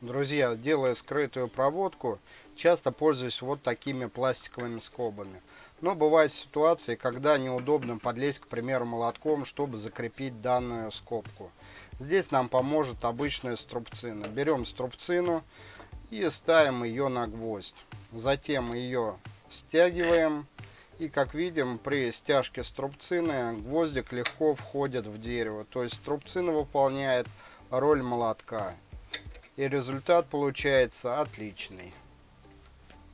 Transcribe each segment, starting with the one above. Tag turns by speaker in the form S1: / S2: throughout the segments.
S1: Друзья, делая скрытую проводку, часто пользуюсь вот такими пластиковыми скобами. Но бывают ситуации, когда неудобно подлезть, к примеру, молотком, чтобы закрепить данную скобку. Здесь нам поможет обычная струбцина. Берем струбцину и ставим ее на гвоздь. Затем ее стягиваем. И как видим, при стяжке струбцины гвоздик легко входит в дерево. То есть струбцина выполняет роль молотка. И результат получается отличный.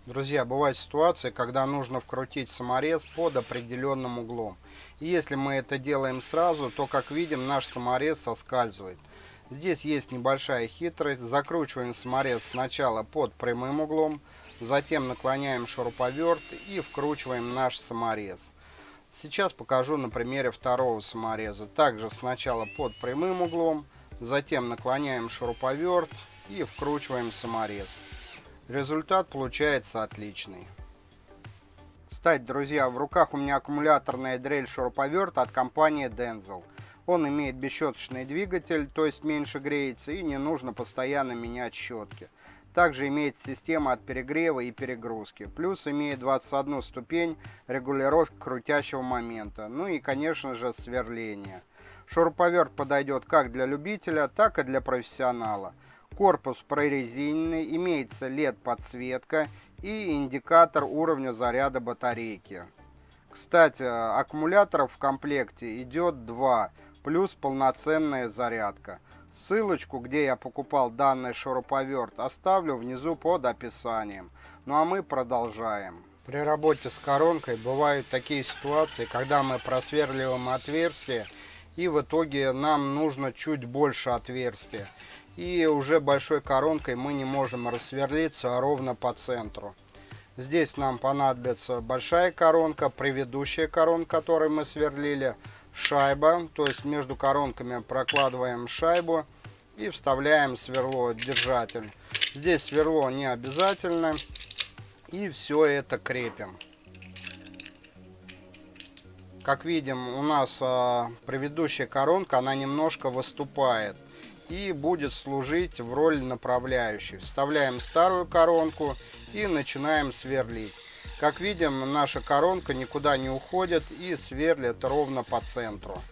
S1: Друзья, бывает ситуация, когда нужно вкрутить саморез под определенным углом. Если мы это делаем сразу, то, как видим, наш саморез соскальзывает. Здесь есть небольшая хитрость. Закручиваем саморез сначала под прямым углом, затем наклоняем шуруповерт и вкручиваем наш саморез. Сейчас покажу на примере второго самореза. Также сначала под прямым углом, затем наклоняем шуруповерт и вкручиваем саморез. Результат получается отличный. Кстати, друзья, в руках у меня аккумуляторная дрель шуруповерт от компании Denzel. Он имеет бесщеточный двигатель, то есть меньше греется и не нужно постоянно менять щетки. Также имеет система от перегрева и перегрузки. Плюс имеет 21 ступень регулировки крутящего момента. Ну и конечно же сверление. Шуруповерт подойдет как для любителя, так и для профессионала. Корпус прорезиненный, имеется LED-подсветка и индикатор уровня заряда батарейки. Кстати, аккумуляторов в комплекте идет два, плюс полноценная зарядка. Ссылочку, где я покупал данный шуруповерт, оставлю внизу под описанием. Ну а мы продолжаем. При работе с коронкой бывают такие ситуации, когда мы просверливаем отверстие и в итоге нам нужно чуть больше отверстия и уже большой коронкой мы не можем рассверлиться ровно по центру. Здесь нам понадобится большая коронка, предыдущая коронка, которой мы сверлили, шайба, то есть между коронками прокладываем шайбу и вставляем сверло держатель. Здесь сверло не обязательно и все это крепим. Как видим, у нас а, предыдущая коронка, она немножко выступает и будет служить в роли направляющей. Вставляем старую коронку и начинаем сверлить. Как видим, наша коронка никуда не уходит и сверлит ровно по центру.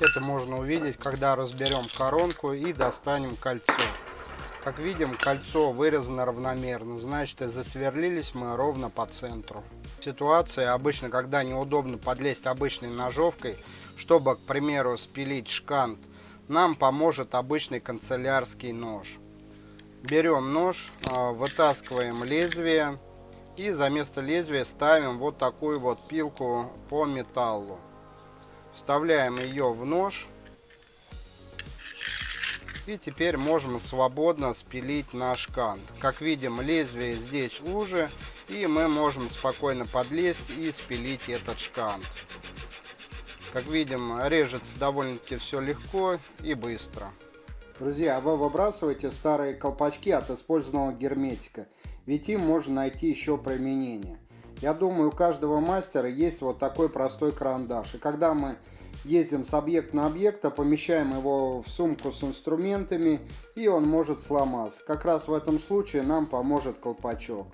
S1: Это можно увидеть, когда разберем коронку и достанем кольцо. Как видим, кольцо вырезано равномерно, значит и засверлились мы ровно по центру. Ситуация обычно, когда неудобно подлезть обычной ножовкой, чтобы, к примеру, спилить шкант нам поможет обычный канцелярский нож. Берем нож, а, вытаскиваем лезвие и за место лезвия ставим вот такую вот пилку по металлу. Вставляем ее в нож. И теперь можем свободно спилить наш кант. Как видим, лезвие здесь уже, и мы можем спокойно подлезть и спилить этот шкант. Как видим, режется довольно-таки все легко и быстро. Друзья, вы выбрасываете старые колпачки от использованного герметика, ведь им можно найти еще применение. Я думаю, у каждого мастера есть вот такой простой карандаш. И когда мы ездим с объекта на объект, помещаем его в сумку с инструментами, и он может сломаться. Как раз в этом случае нам поможет колпачок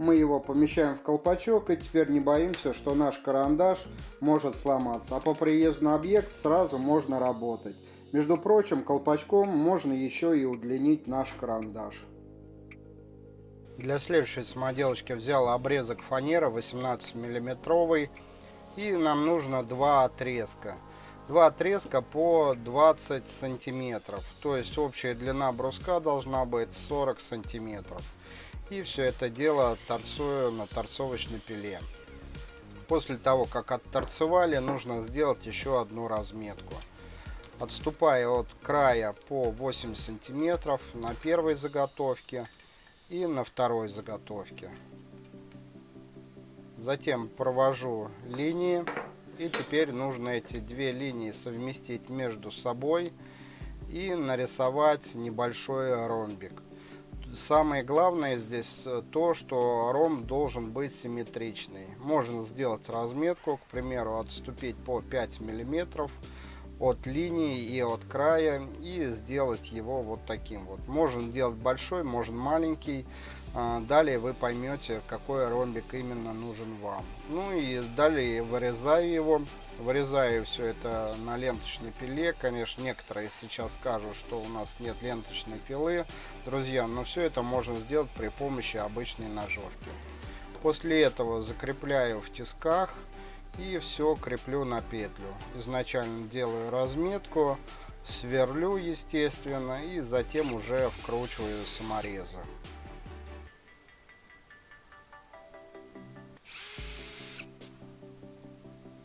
S1: мы его помещаем в колпачок и теперь не боимся, что наш карандаш может сломаться. А по приезду на объект сразу можно работать. Между прочим, колпачком можно еще и удлинить наш карандаш. Для следующей самоделочки взял обрезок фанеры 18 миллиметровый и нам нужно два отрезка. Два отрезка по 20 сантиметров, то есть общая длина бруска должна быть 40 сантиметров. И все это дело торцую на торцовочной пиле. После того, как отторцевали, нужно сделать еще одну разметку. Отступая от края по 8 сантиметров на первой заготовке и на второй заготовке. Затем провожу линии. И теперь нужно эти две линии совместить между собой и нарисовать небольшой ромбик самое главное здесь э, то, что ром должен быть симметричный. Можно сделать разметку, к примеру, отступить по 5 миллиметров от линии и от края и сделать его вот таким вот. Можно делать большой, можно маленький. А, далее вы поймете, какой ромбик именно нужен вам. Ну и далее вырезаю его. Вырезаю все это на ленточной пиле. Конечно, некоторые сейчас скажут, что у нас нет ленточной пилы. Друзья, но все это можно сделать при помощи обычной ножовки. После этого закрепляю в тисках и все креплю на петлю. Изначально делаю разметку, сверлю естественно и затем уже вкручиваю саморезы.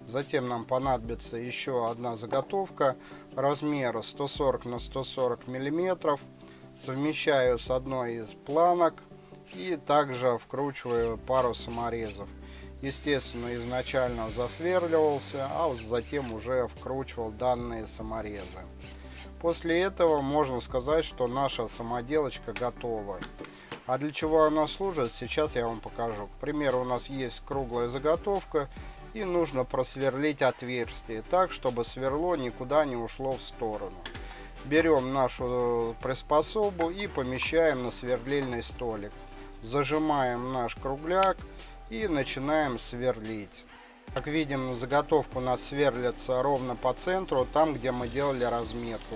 S1: Затем нам понадобится еще одна заготовка размера 140 на 140 миллиметров. Совмещаю с одной из планок и также вкручиваю пару саморезов. Естественно, изначально засверливался, а затем уже вкручивал данные саморезы. После этого можно сказать, что наша самоделочка готова. А для чего она служит, сейчас я вам покажу. К примеру, у нас есть круглая заготовка, и нужно просверлить отверстие так, чтобы сверло никуда не ушло в сторону. Берем нашу приспособу и помещаем на сверлильный столик. Зажимаем наш кругляк и начинаем сверлить. Как видим, заготовка у нас сверлится ровно по центру, там, где мы делали разметку.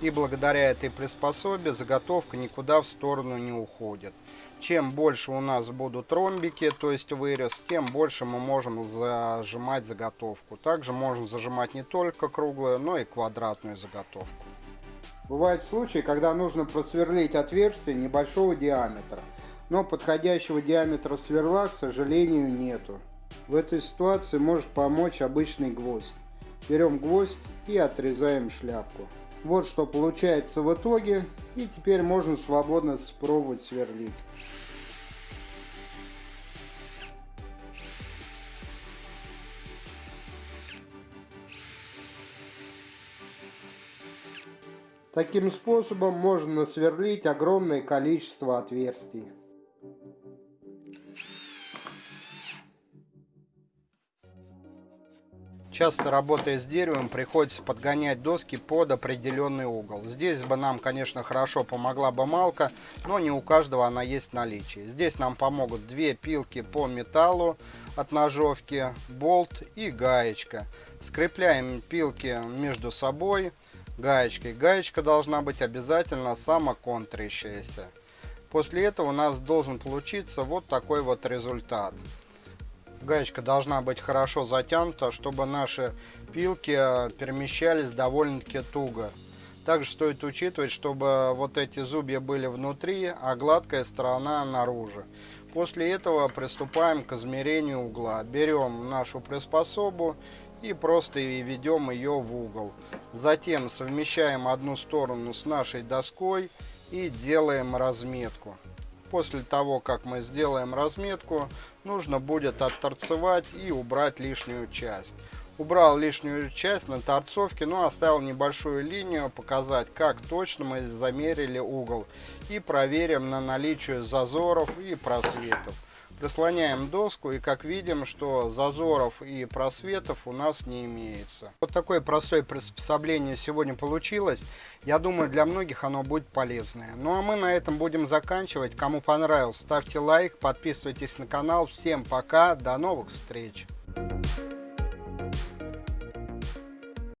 S1: И благодаря этой приспособе заготовка никуда в сторону не уходит. Чем больше у нас будут ромбики, то есть вырез, тем больше мы можем зажимать заготовку. Также можно зажимать не только круглую, но и квадратную заготовку. Бывают случаи, когда нужно просверлить отверстие небольшого диаметра, но подходящего диаметра сверла, к сожалению, нету. В этой ситуации может помочь обычный гвоздь. Берем гвоздь и отрезаем шляпку. Вот что получается в итоге. И теперь можно свободно спробовать сверлить. Таким способом можно сверлить огромное количество отверстий. Часто работая с деревом, приходится подгонять доски под определенный угол. Здесь бы нам, конечно, хорошо помогла бы малка, но не у каждого она есть в наличии. Здесь нам помогут две пилки по металлу от ножовки, болт и гаечка. Скрепляем пилки между собой гаечкой. Гаечка должна быть обязательно самоконтрящаяся. После этого у нас должен получиться вот такой вот результат. Гаечка должна быть хорошо затянута, чтобы наши пилки э, перемещались довольно-таки туго. Также стоит учитывать, чтобы вот эти зубья были внутри, а гладкая сторона наружу. После этого приступаем к измерению угла. Берем нашу приспособу и просто ведем ее в угол. Затем совмещаем одну сторону с нашей доской и делаем разметку. После того, как мы сделаем разметку, нужно будет отторцевать и убрать лишнюю часть. Убрал лишнюю часть на торцовке, но оставил небольшую линию, показать, как точно мы замерили угол. И проверим на наличие зазоров и просветов. Прислоняем доску и как видим, что зазоров и просветов у нас не имеется. Вот такое простое приспособление сегодня получилось. Я думаю, для многих оно будет полезное. Ну а мы на этом будем заканчивать. Кому понравилось, ставьте лайк, подписывайтесь на канал. Всем пока, до новых встреч!